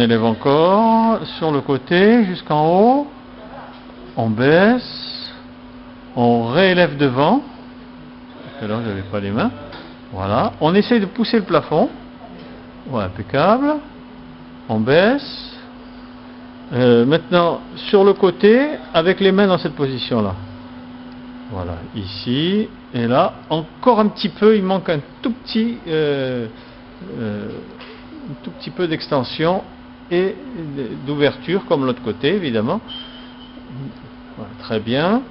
On élève encore sur le côté jusqu'en haut. On baisse. On réélève devant. Là, je n'avais pas les mains. Voilà. On essaye de pousser le plafond. Impeccable. On baisse. Euh, maintenant, sur le côté, avec les mains dans cette position-là. Voilà, ici. Et là, encore un petit peu, il manque un tout petit, euh, euh, un tout petit peu d'extension et d'ouverture, comme l'autre côté, évidemment. Voilà, très bien.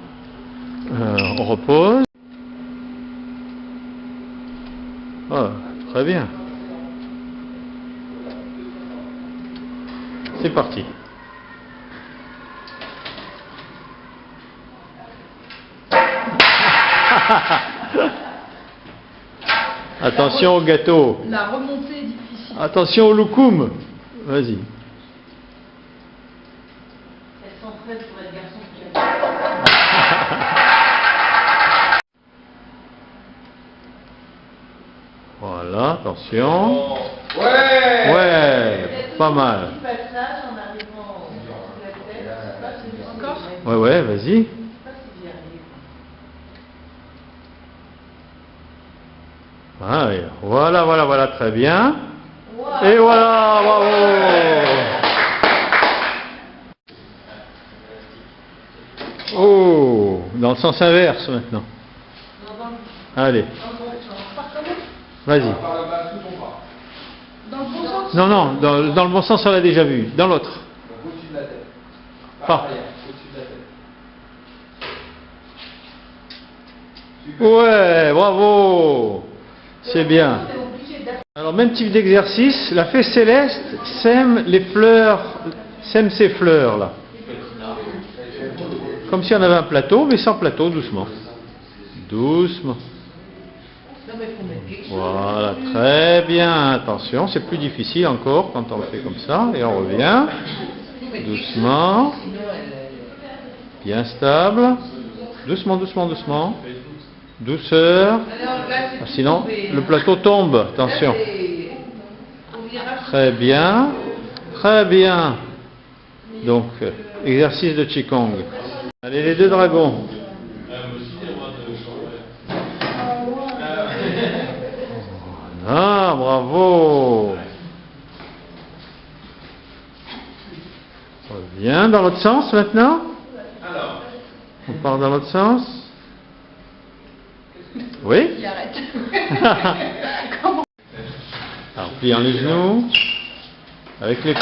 on repose. Ah, très bien. C'est parti. Attention au gâteau. La remontée est difficile. Attention au loukoum. Vas-y. Elles sont prêtes pour être garçon qui Voilà, attention. Ouais Ouais, pas mal. Ouais, ouais, vas-y. Ouais, Voilà, voilà, voilà, très bien. Et voilà, bravo. Oh, dans le sens inverse maintenant. Allez, vas-y. Non, non, dans, le bon sens, on l'a déjà vu. Dans l'autre. Tête. Ouais, bravo. C'est bien. Alors, même type d'exercice, la fée céleste sème les fleurs, sème ses fleurs là. Comme si on avait un plateau, mais sans plateau, doucement. Doucement. Voilà, très bien. Attention, c'est plus difficile encore quand on le fait comme ça. Et on revient. Doucement. Bien stable. Doucement, doucement, doucement. Douceur. Alors là, c'est Ah, Sinon, tombé, le hein. plateau tombe. Attention. Là, Très bien. Très bien. Donc, exercice de Qigong. Allez, les deux dragons. Ah, bravo. Reviens dans l'autre sens maintenant? Alors, On part dans l'autre sens? Oui il arrête. Alors, pliant les genoux. Avec les du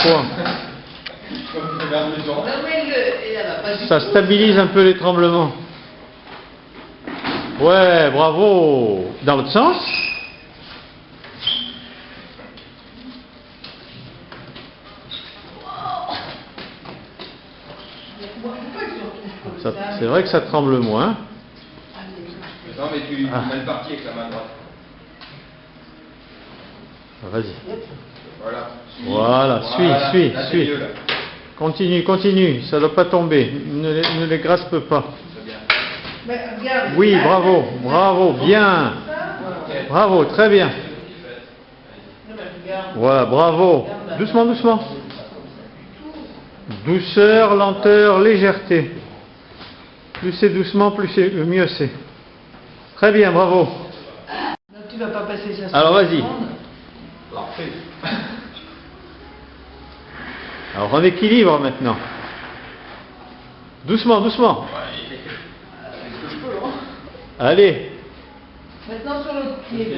Ça stabilise un peu les tremblements. Ouais, bravo. Dans l'autre sens. C'est vrai que ça tremble moins. Non, mais tu es Ah. mal parti avec la main droite. Ah, Vas-y. Voilà. Voilà, suis, Voilà. suis, Là, suis. mieux. Continue, continue. Ça ne doit pas tomber. Ne les, ne les graspe pas. C'est bien. Mais regarde, Oui, là, bravo, bravo, bien. Bravo, très bien. Voilà, bravo. Doucement, doucement. Douceur, lenteur, légèreté. Plus c'est doucement, plus c'est mieux c'est. Très bien, bravo. Tu vas pas passer ça Alors, vas-y. Parfait. Alors on équilibre maintenant. Doucement, doucement. Allez. Maintenant sur l'autre pied.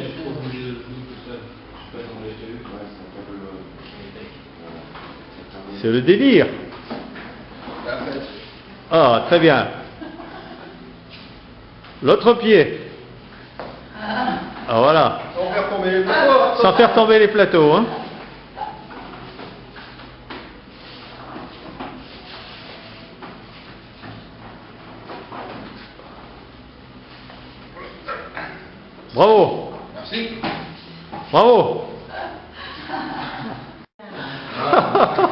C'est le délire. Ah, très bien. L'autre pied. Ah voilà. Sans faire tomber les plateaux. Sans faire tomber les plateaux. Hein. Bravo. Merci. Bravo.